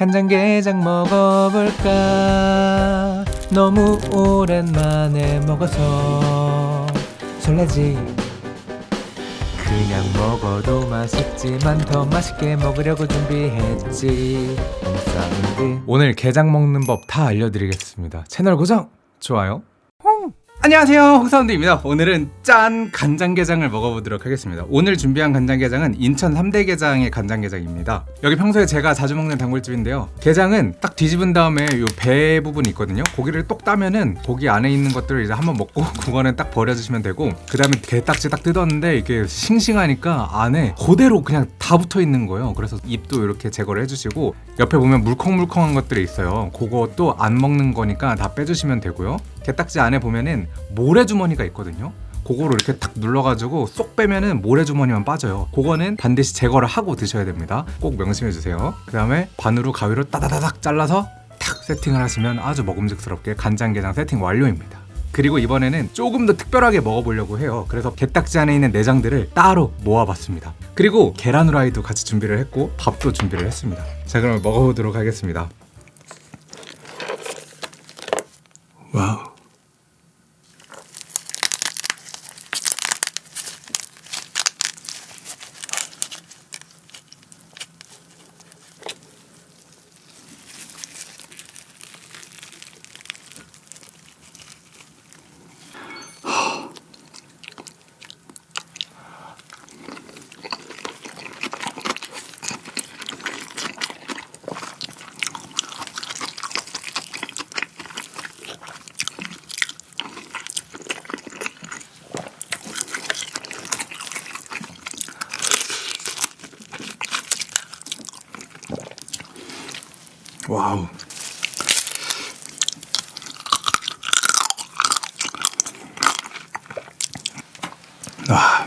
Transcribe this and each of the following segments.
간장게장 먹어볼까? 너무 오랜만에 먹어서 설레지? 그냥 먹어도 맛있지만 더 맛있게 먹으려고 준비했지. 오늘 게장 먹는 법 다 알려드리겠습니다. 채널 고정! 좋아요 안녕하세요. 홍사운드입니다. 오늘은 짠 간장게장을 먹어보도록 하겠습니다. 오늘 준비한 간장게장은 인천 3대 게장의 간장게장입니다. 여기 평소에 제가 자주 먹는 단골집인데요. 게장은 딱 뒤집은 다음에 요 배 부분이 있거든요. 고기를 똑 따면은 고기 안에 있는 것들을 이제 한번 먹고 그거는 딱 버려주시면 되고 그 다음에 게딱지 딱 뜯었는데 이게 싱싱하니까 안에 그대로 그냥 다 붙어 있는 거예요. 그래서 입도 이렇게 제거를 해주시고 옆에 보면 물컹물컹한 것들이 있어요. 그것도 안 먹는 거니까 다 빼주시면 되고요 게딱지 안에 보면은 모래주머니가 있거든요. 그거를 이렇게 탁 눌러가지고 쏙 빼면은 모래주머니만 빠져요. 그거는 반드시 제거를 하고 드셔야 됩니다. 꼭 명심해 주세요. 그 다음에 반으로 가위로 따다다닥 잘라서 탁 세팅을 하시면 아주 먹음직스럽게 간장게장 세팅 완료입니다. 그리고 이번에는 조금 더 특별하게 먹어보려고 해요. 그래서 게딱지 안에 있는 내장들을 따로 모아봤습니다. 그리고 계란 후라이도 같이 준비를 했고 밥도 준비를 했습니다. 자 그럼 먹어보도록 하겠습니다. 와우 Wow. 아.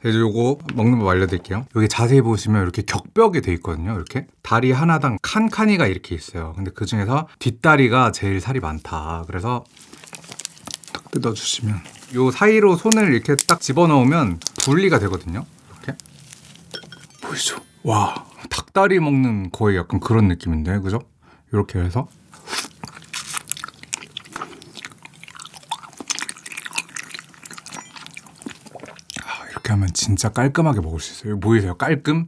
그래서 요거 먹는 법 알려드릴게요 여기 자세히 보시면 이렇게 격벽이 돼 있거든요 이렇게 다리 하나당 칸칸이가 이렇게 있어요 근데 그 중에서 뒷다리가 제일 살이 많다 그래서 딱 뜯어주시면 요 사이로 손을 이렇게 딱 집어넣으면 분리가 되거든요 이렇게 보이죠? 와 닭다리 먹는 거의 약간 그런 느낌인데 그죠? 이렇게 해서 아, 이렇게 하면 진짜 깔끔하게 먹을 수 있어요 보이세요? 깔끔?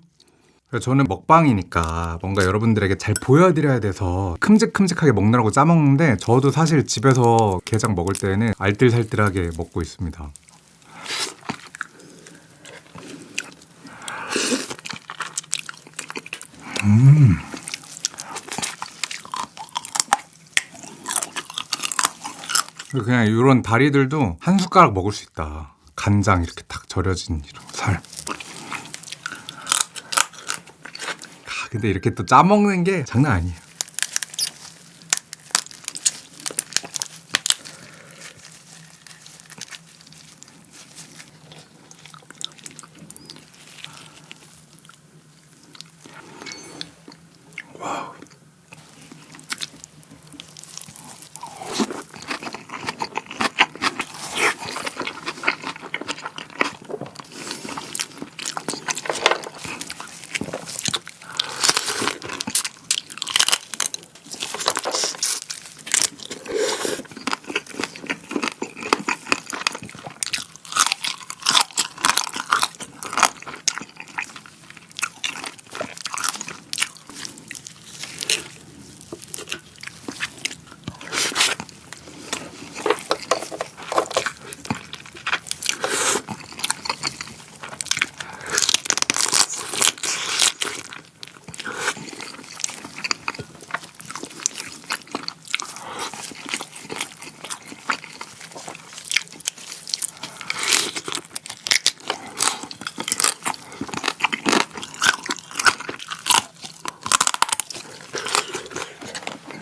저는 먹방이니까 뭔가 여러분들에게 잘 보여드려야 돼서 큼직큼직하게 먹느라고 짜먹는데 저도 사실 집에서 게장 먹을 때는 알뜰살뜰하게 먹고 있습니다 음 그냥 이런 다리들도 한 숟가락 먹을 수 있다. 간장 이렇게 탁 절여진 이런 살. 아, 근데 이렇게 또 짜먹는 게 장난 아니에요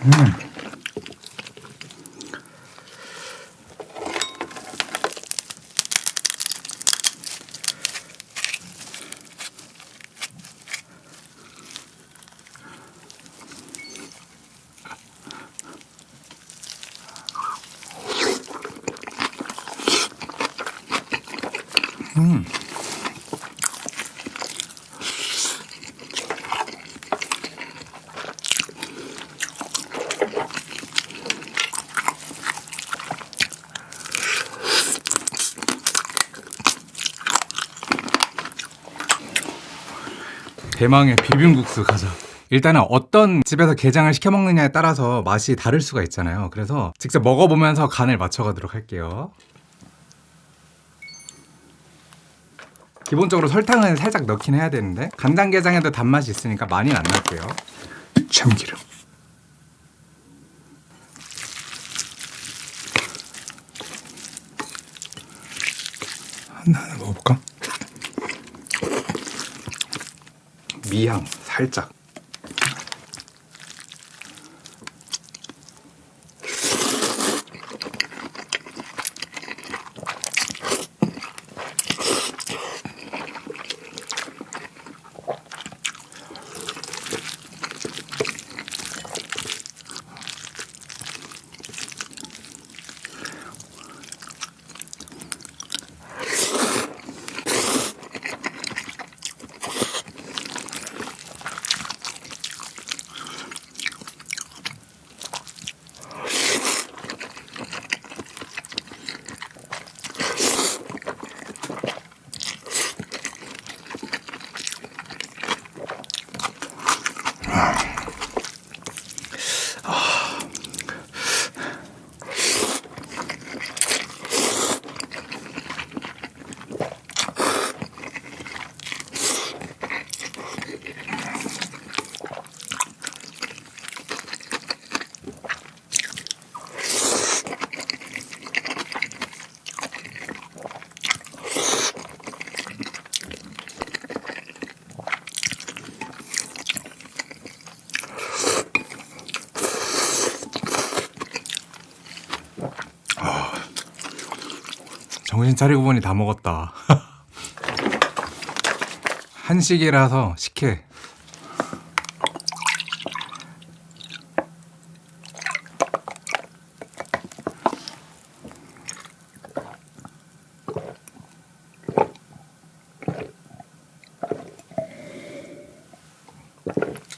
음. 대망의 비빔국수 가자. 일단은 어떤 집에서 게장을 시켜 먹느냐에 따라서 맛이 다를 수가 있잖아요. 그래서 직접 먹어보면서 간을 맞춰가도록 할게요. 기본적으로 설탕은 살짝 넣긴 해야 되는데 간장게장에도 단맛이 있으니까 많이는 안 넣을게요. 참기름. 하나 먹어볼까? 미향 살짝. 정신 차리고 보니 다 먹었다. 한식이라서 식혜.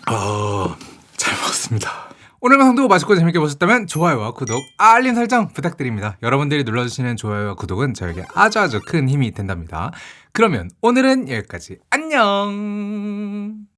아, 잘 먹었습니다. 오늘 방송도 맛있고 재밌게 보셨다면 좋아요와 구독, 알림 설정 부탁드립니다. 여러분들이 눌러주시는 좋아요와 구독은 저에게 아주 아주 큰 힘이 된답니다. 그러면 오늘은 여기까지. 안녕!